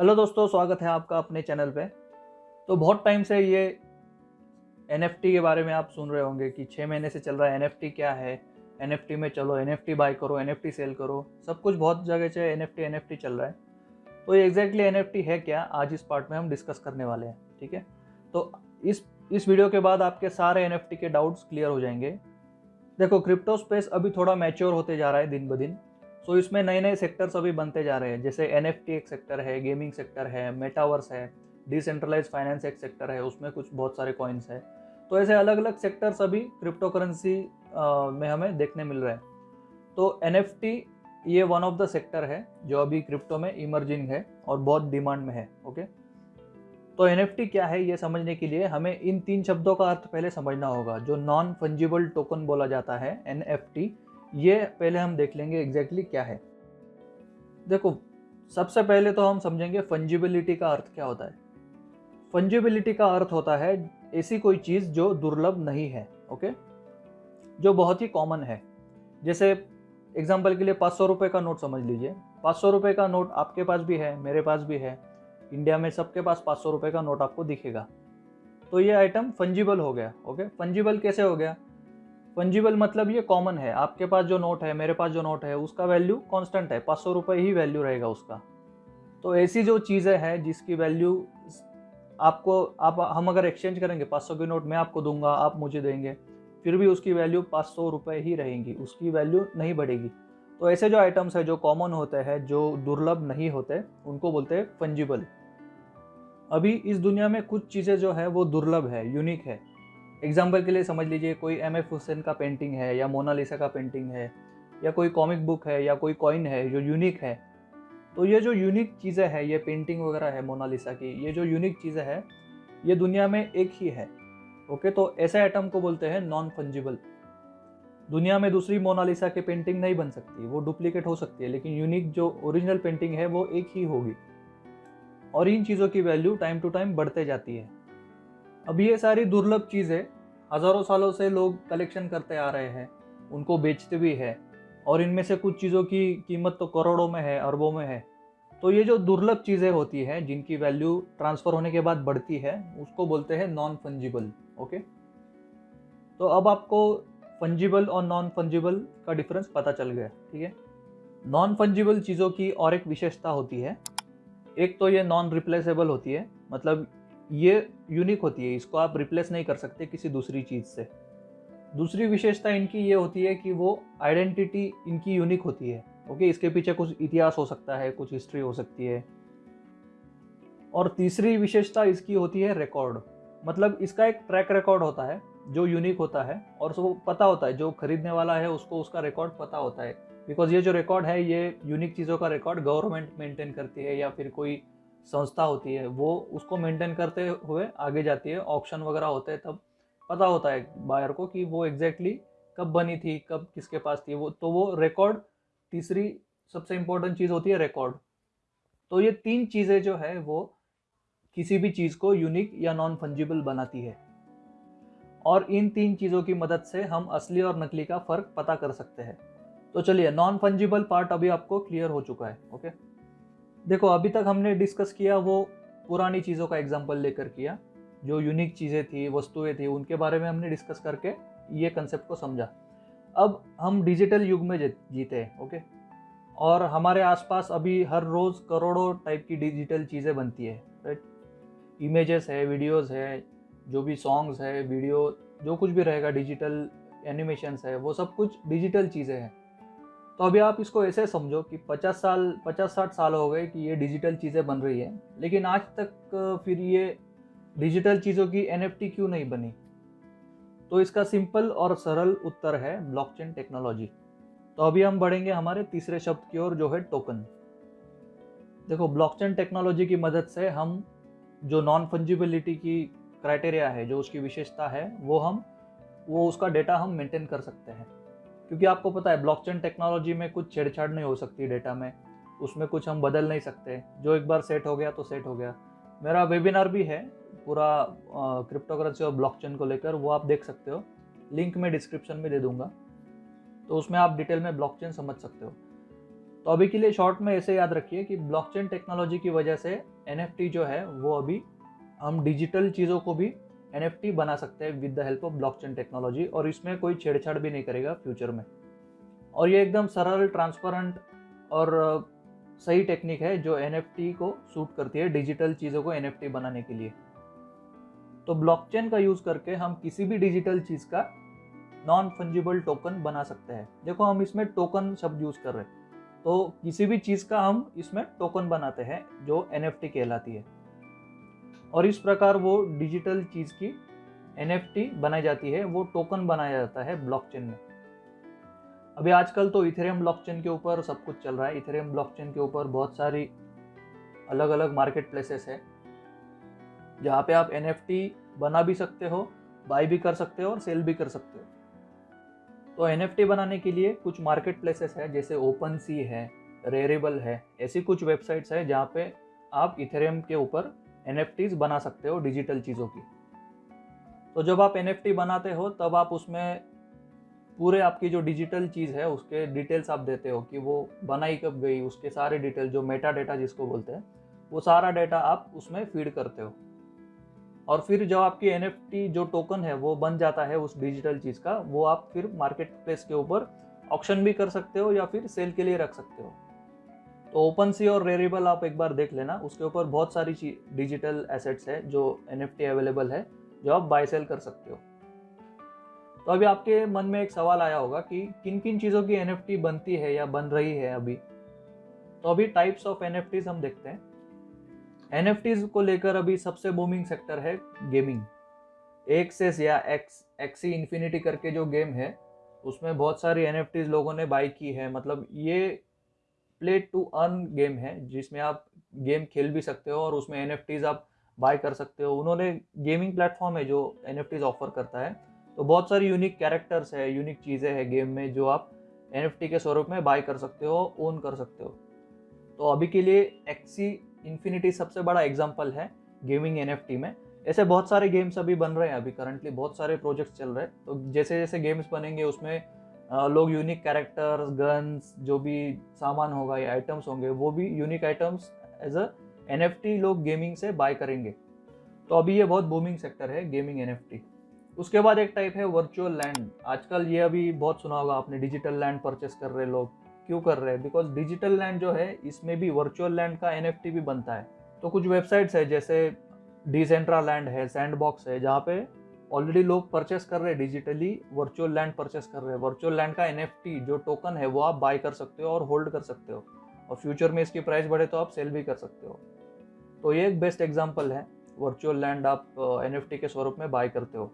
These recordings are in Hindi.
हेलो दोस्तों, स्वागत है आपका अपने चैनल पे। तो बहुत टाइम से ये एनएफटी के बारे में आप सुन रहे होंगे कि छः महीने से चल रहा है एनएफटी क्या है? एनएफटी में चलो एन एफ़ बाय करो एन एफ़ सेल करो। सब कुछ बहुत जगह से एन एफ़ एन चल रहा है। तो ये एग्जैक्टली एनएफटी है क्या? आज इस पार्ट में हम डिस्कस करने वाले हैं, ठीक है? तो इस इस वीडियो के बाद आपके सारे एनएफटी के डाउट्स क्लियर हो जाएँगे। देखो क्रिप्टो स्पेस अभी थोड़ा मैच्योर होते जा रहा है दिन ब दिन। सो इसमें नए नए सेक्टर्स अभी बनते जा रहे हैं। जैसे एनएफटी एक सेक्टर है गेमिंग सेक्टर है मेटावर्स है डिसेंट्रलाइज फाइनेंस एक सेक्टर है, उसमें कुछ बहुत सारे कॉइन्स है। तो ऐसे अलग अलग सेक्टर्स अभी क्रिप्टो करेंसी में हमें देखने मिल रहे हैं। तो एनएफटी ये वन ऑफ़ द सेक्टर है, जो अभी क्रिप्टो में इमर्जिंग है और बहुत डिमांड में है ओके तो एनएफटी क्या है ये समझने के लिए हमें इन तीन शब्दों का अर्थ पहले समझना होगा, जो नॉन फंजिबल टोकन बोला जाता है एनएफटी ये पहले हम देख लेंगे एग्जैक्टली क्या है। देखो, सबसे पहले तो हम समझेंगे फंजिबिलिटी का अर्थ क्या होता है। फंजिबिलिटी का अर्थ होता है ऐसी कोई चीज़ जो दुर्लभ नहीं है ओके जो बहुत ही कॉमन है। जैसे एग्ज़ाम्पल के लिए पाँच सौ रुपये का नोट समझ लीजिए। पाँच सौ रुपये का नोट आपके पास भी है, मेरे पास भी है। इंडिया में सबके पास पाँच सौ रुपये का नोट आपको दिखेगा। तो ये आइटम फंजिबल हो गया ओके फंजिबल कैसे हो गया? फंजिबल मतलब ये कॉमन है। आपके पास जो नोट है, मेरे पास जो नोट है, उसका वैल्यू कांस्टेंट है। पाँच सौ रुपये ही वैल्यू रहेगा उसका। तो ऐसी जो चीज़ें हैं, जिसकी वैल्यू आपको, आप, हम अगर एक्सचेंज करेंगे, पाँच सौ की नोट मैं आपको दूँगा, आप मुझे देंगे, फिर भी उसकी वैल्यू पाँच सौ रुपये ही रहेंगी। उसकी वैल्यू नहीं बढ़ेगी। तो ऐसे जो आइटम्स है, जो कॉमन होते हैं, जो दुर्लभ नहीं होते, उनको बोलते हैं फंजिबल अभी इस दुनिया में कुछ चीज़ें जो है, वो दुर्लभ है यूनिक है। एग्ज़ाम्पल के लिए समझ लीजिए कोई एम एफ़ हुसैन का पेंटिंग है या मोनालिसा का पेंटिंग है या कोई कॉमिक बुक है या कोई कॉइन है जो यूनिक है तो ये जो यूनिक चीज़ें हैं, ये पेंटिंग वगैरह है मोनालिसा की, ये जो यूनिक चीज़ें हैं, ये दुनिया में एक ही है ओके तो ऐसे आइटम को बोलते हैं नॉन फंजिबल दुनिया में दूसरी मोनालिसा की पेंटिंग नहीं बन सकती, वो डुप्लीकेट हो सकती है, लेकिन यूनिक जो ओरिजिनल पेंटिंग है, वो एक ही होगी। और इन चीज़ों की वैल्यू टाइम टू टाइम बढ़ते जाती है। अब ये सारी दुर्लभ चीज़ें हज़ारों सालों से लोग कलेक्शन करते आ रहे हैं, उनको बेचते भी है, और इनमें से कुछ चीज़ों की कीमत तो करोड़ों में है, अरबों में है। तो ये जो दुर्लभ चीज़ें होती हैं, जिनकी वैल्यू ट्रांसफ़र होने के बाद बढ़ती है, उसको बोलते हैं नॉन फंजिबल ओके तो अब आपको फंजिबल और नॉन फंजिबल का डिफरेंस पता चल गया, ठीक है? नॉन फंजिबल चीज़ों की और एक विशेषता होती है। एक तो ये नॉन रिप्लेसेबल होती है मतलब ये यूनिक होती है, इसको आप रिप्लेस नहीं कर सकते किसी दूसरी चीज़ से। दूसरी विशेषता इनकी ये होती है कि वो आइडेंटिटी इनकी यूनिक होती है ओके इसके पीछे कुछ इतिहास हो सकता है, कुछ हिस्ट्री हो सकती है। और तीसरी विशेषता इसकी होती है रिकॉर्ड मतलब इसका एक ट्रैक रिकॉर्ड होता है, जो यूनिक होता है, और उसको पता होता है, जो खरीदने वाला है, उसको उसका रिकॉर्ड पता होता है। बिकॉज़ ये जो रिकॉर्ड है, ये यूनिक चीज़ों का रिकॉर्ड गवर्नमेंट मेंटेन करती है, या फिर कोई संस्था होती है, वो उसको मेंटेन करते हुए आगे जाती है। ऑप्शन वगैरह होते हैं तब पता होता है बायर को कि वो एग्जैक्टली exactly कब बनी थी, कब किसके पास थी वो। तो वो रिकॉर्ड तीसरी सबसे इम्पोर्टेंट चीज़ होती है रिकॉर्ड तो ये तीन चीज़ें जो है, वो किसी भी चीज़ को यूनिक या नॉन फंजिबल बनाती है। और इन तीन चीज़ों की मदद से हम असली और नकली का फ़र्क पता कर सकते हैं। तो चलिए नॉन फंजिबल पार्ट अभी आपको क्लियर हो चुका है ओके देखो, अभी तक हमने डिस्कस किया वो पुरानी चीज़ों का एग्ज़ाम्पल लेकर किया, जो यूनिक चीज़ें थी, वस्तुएँ थी, उनके बारे में हमने डिस्कस करके ये कंसेप्ट को समझा। अब हम डिजिटल युग में जीते हैं ओके और हमारे आसपास अभी हर रोज़ करोड़ों टाइप की डिजिटल चीज़ें बनती है राइट इमेजेस है वीडियोस है, जो भी सॉन्ग्स है वीडियो जो कुछ भी रहेगा डिजिटल एनिमेशंस है, वो सब कुछ डिजिटल चीज़ें हैं। तो अभी आप इसको ऐसे समझो कि 50 साल 50 साठ साल हो गए कि ये डिजिटल चीज़ें बन रही है, लेकिन आज तक फिर ये डिजिटल चीज़ों की एनएफटी क्यों नहीं बनी? तो इसका सिंपल और सरल उत्तर है ब्लॉकचेन टेक्नोलॉजी। तो अभी हम बढ़ेंगे हमारे तीसरे शब्द की ओर, जो है टोकन। देखो, ब्लॉकचेन टेक्नोलॉजी की मदद से हम जो नॉन फंजिबिलिटी की क्राइटेरिया है, जो उसकी विशेषता है, वो हम, वो उसका डेटा हम मेंटेन कर सकते हैं। क्योंकि आपको पता है ब्लॉकचेन टेक्नोलॉजी में कुछ छेड़छाड़ नहीं हो सकती डेटा में। उसमें कुछ हम बदल नहीं सकते। जो एक बार सेट हो गया तो सेट हो गया। मेरा वेबिनार भी है, पूरा क्रिप्टो करेंसी और ब्लॉकचेन को लेकर, वो आप देख सकते हो। लिंक मैं डिस्क्रिप्शन में दे दूँगा। तो उसमें आप डिटेल में ब्लॉकचेन समझ सकते हो। तो अभी के लिए शॉर्ट में ऐसे याद रखिए कि ब्लॉकचेन टेक्नोलॉजी की वजह से एनएफटी जो है, वो अभी हम डिजिटल चीज़ों को भी NFT बना सकते हैं with the help of blockchain technology और इसमें कोई छेड़छाड़ भी नहीं करेगा फ्यूचर में। और ये एकदम सरल ट्रांसपेरेंट और सही टेक्निक है जो NFT को सूट करती है डिजिटल चीज़ों को NFT बनाने के लिए। तो ब्लॉकचेन का यूज़ करके हम किसी भी डिजिटल चीज़ का नॉन फंजिबल टोकन बना सकते हैं। देखो हम इसमें टोकन शब्द यूज़ कर रहे हैं। तो किसी भी चीज़ का हम इसमें टोकन बनाते हैं जो NFT कहलाती है। और इस प्रकार वो डिजिटल चीज़ की एनएफटी बनाई जाती है, वो टोकन बनाया जाता है ब्लॉकचेन में। अभी आजकल तो इथेरियम ब्लॉकचेन के ऊपर सब कुछ चल रहा है। इथेरियम ब्लॉकचेन के ऊपर बहुत सारी अलग अलग मार्केट प्लेसेस है, जहाँ पे आप एनएफटी बना भी सकते हो बाई भी कर सकते हो और सेल भी कर सकते हो। तो एनएफटी बनाने के लिए कुछ मार्केट प्लेसेस है, जैसे ओपन सी है रेरेबल है, ऐसी कुछ वेबसाइट्स है जहाँ पे आप इथेरियम के ऊपर एन बना सकते हो डिजिटल चीज़ों की। तो जब आप एनएफटी बनाते हो, तब आप उसमें पूरे आपकी जो डिजिटल चीज़ है, उसके डिटेल्स आप देते हो कि वो बनाई कब गई, उसके सारे डिटेल जो मेटा डेटा जिसको बोलते हैं, वो सारा डेटा आप उसमें फ़ीड करते हो। और फिर जब आपकी एनएफटी जो टोकन है, वो बन जाता है उस डिजिटल चीज़ का, वो आप फिर मार्केट प्लेस के ऊपर ऑप्शन भी कर सकते हो या फिर सेल के लिए रख सकते हो। तो ओपन सी और रेरेबल आप एक बार देख लेना। उसके ऊपर बहुत सारी डिजिटल एसेट्स है जो एनएफटी अवेलेबल है, जो आप बाय सेल कर सकते हो। तो अभी आपके मन में एक सवाल आया होगा कि किन किन चीज़ों की एनएफटी बनती है या बन रही है अभी? तो अभी टाइप्स ऑफ़ एन हम देखते हैं। एन को लेकर अभी सबसे बूमिंग सेक्टर है गेमिंग एक्सेस या एक्स एक्सी इन्फिनिटी करके जो गेम है, उसमें बहुत सारी एन लोगों ने बाई की है। मतलब ये प्ले टू अर्न गेम है, जिसमें आप गेम खेल भी सकते हो और उसमें एन आप बाय कर सकते हो। उन्होंने गेमिंग प्लेटफॉर्म है जो एन ऑफ़र करता है। तो बहुत सारी यूनिक कैरेक्टर्स है यूनिक चीज़ें हैं गेम में जो आप एनएफटी के स्वरूप में बाय कर सकते हो ओन कर सकते हो। तो अभी के लिए एक्सी इन्फिनिटी सबसे बड़ा एग्ज़ाम्पल है गेमिंग एनएफटी में। ऐसे बहुत सारे गेम्स अभी बन रहे हैं अभी करंटली बहुत सारे प्रोजेक्ट्स चल रहे हैं। तो जैसे जैसे गेम्स बनेंगे, उसमें लोग यूनिक कैरेक्टर्स गन्स जो भी सामान होगा या आइटम्स होंगे, वो भी unique items as a NFT लोग गेमिंग से बाय करेंगे। तो अभी ये बहुत बूमिंग सेक्टर है गेमिंग एनएफटी उसके बाद एक टाइप है वर्चुअल लैंड आजकल ये अभी बहुत सुना होगा आपने डिजिटल लैंड परचेस कर रहे लोग। क्यों कर रहे? हैं बिकॉज़ डिजिटल लैंड जो है, इसमें भी वर्चुअल लैंड का एनएफटी भी बनता है। तो कुछ वेबसाइट्स है, जैसे डिसेंट्रा लैंड है सैंड बॉक्स है, जहाँ पे ऑलरेडी लोग परचेस कर रहे हैं डिजिटली वर्चुअल लैंड परचेस कर रहे हैं। वर्चुअल लैंड का एनएफटी जो टोकन है, वो आप बाय कर सकते हो और होल्ड कर सकते हो। और फ्यूचर में इसकी प्राइस बढ़े तो आप सेल भी कर सकते हो। तो ये एक बेस्ट एग्ज़ाम्पल है वर्चुअल लैंड आप एनएफटी के स्वरूप में बाय करते हो।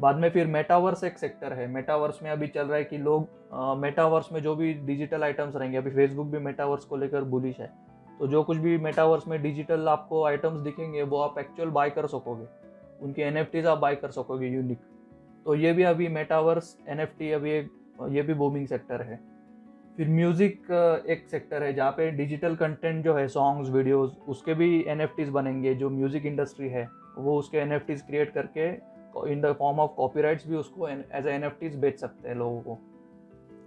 बाद में फिर मेटावर्स एक सेक्टर है। मेटावर्स में अभी चल रहा है कि लोग मेटावर्स में जो भी डिजिटल आइटम्स रहेंगे, अभी फेसबुक भी मेटावर्स को लेकर बुलिश है। तो जो कुछ भी मेटावर्स में डिजिटल आपको आइटम्स दिखेंगे, वो आप एक्चुअल बाय कर सकोगे। उनकी एन आप बाय कर सकोगे यूनिक तो ये भी अभी मेटावर्स एनएफटी अभी एक, ये भी बूमिंग सेक्टर है। फिर म्यूज़िक एक सेक्टर है जहाँ पे डिजिटल कंटेंट जो है सॉन्ग्स वीडियोस उसके भी एन बनेंगे। जो म्यूज़िक इंडस्ट्री है, वो उसके एन क्रिएट करके in the form of copyrights भी उसको एज एन एफ़ बेच सकते हैं लोगों को।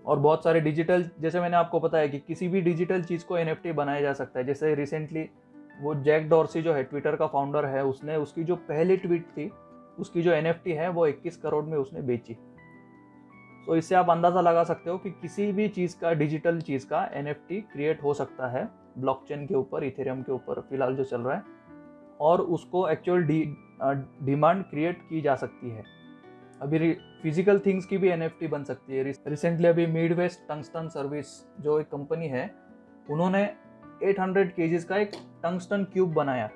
और बहुत सारे डिजिटल जैसे मैंने आपको बताया कि किसी भी डिजिटल चीज़ को एनएफटी बनाया जा सकता है। जैसे रिसेंटली वो जैक डॉर्सी जो है ट्विटर का फाउंडर है, उसने उसकी जो पहली ट्वीट थी, उसकी जो एनएफटी है, वो 21 करोड़ में उसने बेची। तो इससे आप अंदाज़ा लगा सकते हो कि किसी भी चीज़ का डिजिटल चीज़ का एनएफटी क्रिएट हो सकता है ब्लॉकचेन के ऊपर इथेरियम के ऊपर, फ़िलहाल जो चल रहा है, और उसको एक्चुअल डिमांड क्रिएट की जा सकती है। अभी फ़िज़िकल थिंग्स की भी एनएफटी बन सकती है। रिसेंटली अभी मिड वेस्ट टंगस्टन सर्विस जो एक कंपनी है, उन्होंने 800 हंड्रेड का एक टंगस्टन क्यूब बनाया।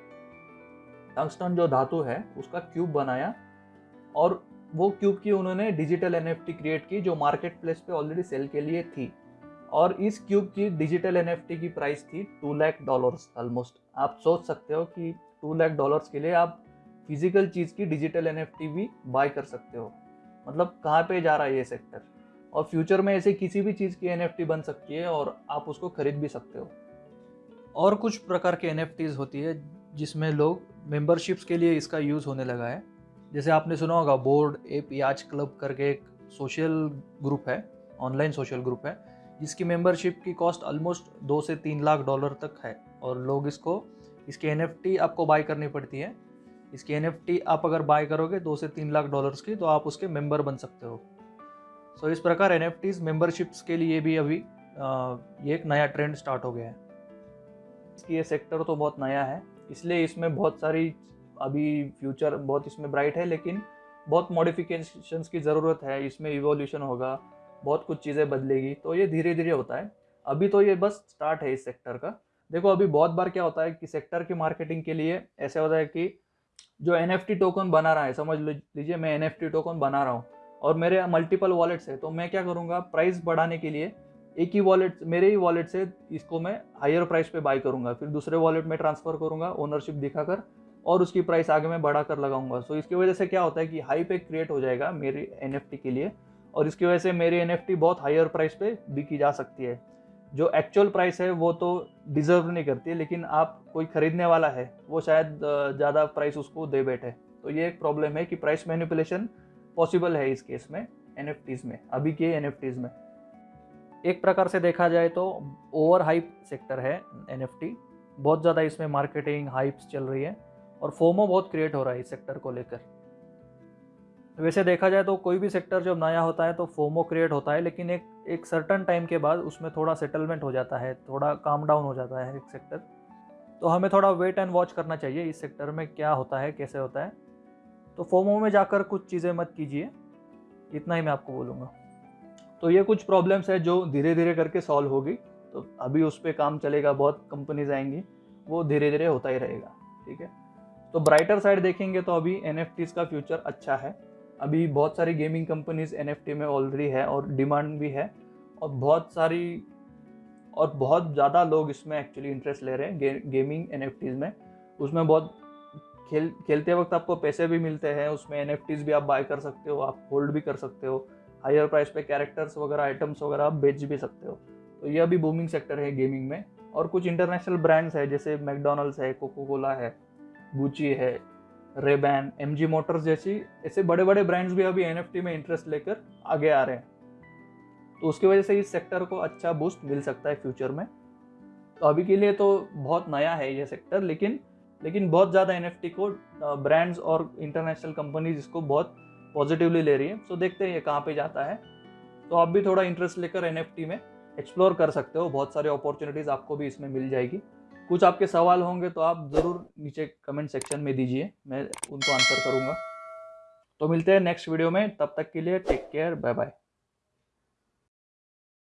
टंगस्टन जो धातु है, उसका क्यूब बनाया और वो क्यूब की उन्होंने डिजिटल एन क्रिएट की जो मार्केट प्लेस पे ऑलरेडी सेल के लिए थी। और इस क्यूब की डिजिटल एनएफटी की प्राइस थी टू लैख डॉलर्स ऑलमोस्ट आप सोच सकते हो कि टू लैख डॉलर्स के लिए आप फ़िज़िकल चीज़ की डिजिटल एनएफटी भी बाय कर सकते हो। मतलब कहाँ पे जा रहा है ये सेक्टर और फ्यूचर में ऐसे किसी भी चीज़ की एनएफटी बन सकती है और आप उसको खरीद भी सकते हो। और कुछ प्रकार के एन होती है जिसमें लोग मेंबरशिप्स के लिए इसका यूज़ होने लगा है। जैसे आपने सुना होगा बोर्ड ए पियाज क्लब करके एक सोशल ग्रुप है ऑनलाइन सोशल ग्रुप है जिसकी मेंबरशिप की कॉस्ट ऑलमोस्ट दो से तीन लाख डॉलर तक है। और लोग इसको इसकी एनएफटी आपको बाय करनी पड़ती है। इसकी एनएफटी आप अगर बाय करोगे दो से तीन लाख डॉलर्स की तो आप उसके मेंबर बन सकते हो। सो so, इस प्रकार एन मेंबरशिप्स के लिए भी अभी आ, ये एक नया ट्रेंड स्टार्ट हो गया है। इसकी ये सेक्टर तो बहुत नया है, इसलिए इसमें बहुत सारी अभी फ्यूचर बहुत इसमें ब्राइट है, लेकिन बहुत मॉडिफिकेशंस की ज़रूरत है, इसमें इवोल्यूशन होगा, बहुत कुछ चीज़ें बदलेगी तो ये धीरे धीरे होता है। अभी तो ये बस स्टार्ट है इस सेक्टर का। देखो, अभी बहुत बार क्या होता है कि सेक्टर की मार्केटिंग के लिए ऐसे होता है कि जो एनएफटी टोकन बना रहा है, समझ लीजिए मैं एनएफटी टोकन बना रहा हूँ और मेरे मल्टीपल वॉलेट्स है तो मैं क्या करूँगा? प्राइस बढ़ाने के लिए एक ही वॉलेट मेरे ही वॉलेट से इसको मैं हायर प्राइस पे बाई करूँगा, फिर दूसरे वॉलेट में ट्रांसफ़र करूँगा ओनरशिप दिखाकर, और उसकी प्राइस आगे मैं बढ़ा कर लगाऊँगा। सो इसकी वजह से क्या होता है कि हाई पे क्रिएट हो जाएगा मेरी एन के लिए, और इसकी वजह से मेरी एन बहुत हायर प्राइस पे बिकी जा सकती है। जो एक्चुअल प्राइस है, वो तो डिजर्व नहीं करती, लेकिन आप कोई ख़रीदने वाला है, वो शायद ज़्यादा प्राइस उसको दे बैठे। तो ये एक प्रॉब्लम है कि प्राइस मैनिपुलेशन पॉसिबल है इस केस में एन में, अभी के एन में। एक प्रकार से देखा जाए तो ओवर हाइप सेक्टर है एनएफटी बहुत ज़्यादा इसमें मार्केटिंग हाइप्स चल रही है और फोमो बहुत क्रिएट हो रहा है इस सेक्टर को लेकर। वैसे देखा जाए तो कोई भी सेक्टर जब नया होता है तो फोमो क्रिएट होता है, लेकिन एक एक सर्टन टाइम के बाद उसमें थोड़ा सेटलमेंट हो जाता है, थोड़ा काम डाउन हो जाता है एक सेक्टर तो हमें थोड़ा वेट एंड वॉच करना चाहिए इस सेक्टर में क्या होता है, कैसे होता है। तो फोमो में जाकर कुछ चीज़ें मत कीजिए, इतना ही मैं आपको बोलूँगा। तो ये कुछ प्रॉब्लम्स है जो धीरे धीरे करके सॉल्व होगी। तो अभी उस पर काम चलेगा बहुत कंपनीज़ आएँगी वो धीरे धीरे होता ही रहेगा ठीक है? तो ब्राइटर साइड देखेंगे तो अभी एन का फ्यूचर अच्छा है। अभी बहुत सारी गेमिंग कंपनीज़ एनएफटी में ऑलरेडी है और डिमांड भी है और बहुत सारी और बहुत ज़्यादा लोग इसमें एक्चुअली इंटरेस्ट ले रहे हैं गे, गेमिंग एन में। उसमें बहुत खेल खेलते वक्त आपको पैसे भी मिलते हैं उसमें एन भी आप बाय कर सकते हो आप होल्ड भी कर सकते हो। हायर प्राइस पे कैरेक्टर्स वगैरह आइटम्स वगैरह आप बेच भी सकते हो। तो यह भी बूमिंग सेक्टर है गेमिंग में। और कुछ इंटरनेशनल ब्रांड्स है, जैसे मैकडोनल्ड्स है कोको कोला है गुची है Ray Ban M G Motors जैसी, ऐसे बड़े बड़े ब्रांड्स भी अभी एनएफटी में इंटरेस्ट लेकर आगे आ रहे हैं। तो उसकी वजह से इस सेक्टर को अच्छा बूस्ट मिल सकता है फ्यूचर में। तो अभी के लिए तो बहुत नया है ये सेक्टर लेकिन लेकिन बहुत ज़्यादा एनएफटी को ब्रांड्स और इंटरनेशनल कंपनीज़ इसको बहुत पॉजिटिवली ले रही है। सो देखते हैं ये कहाँ पे जाता है। तो आप भी थोड़ा इंटरेस्ट लेकर एनएफटी में एक्सप्लोर कर सकते हो। बहुत सारे अपॉर्चुनिटीज़ आपको भी इसमें मिल जाएगी। कुछ आपके सवाल होंगे तो आप ज़रूर नीचे कमेंट सेक्शन में दीजिए। मैं उनको आंसर करूँगा। तो मिलते हैं नेक्स्ट वीडियो में। तब तक के लिए टेक केयर बाय बाय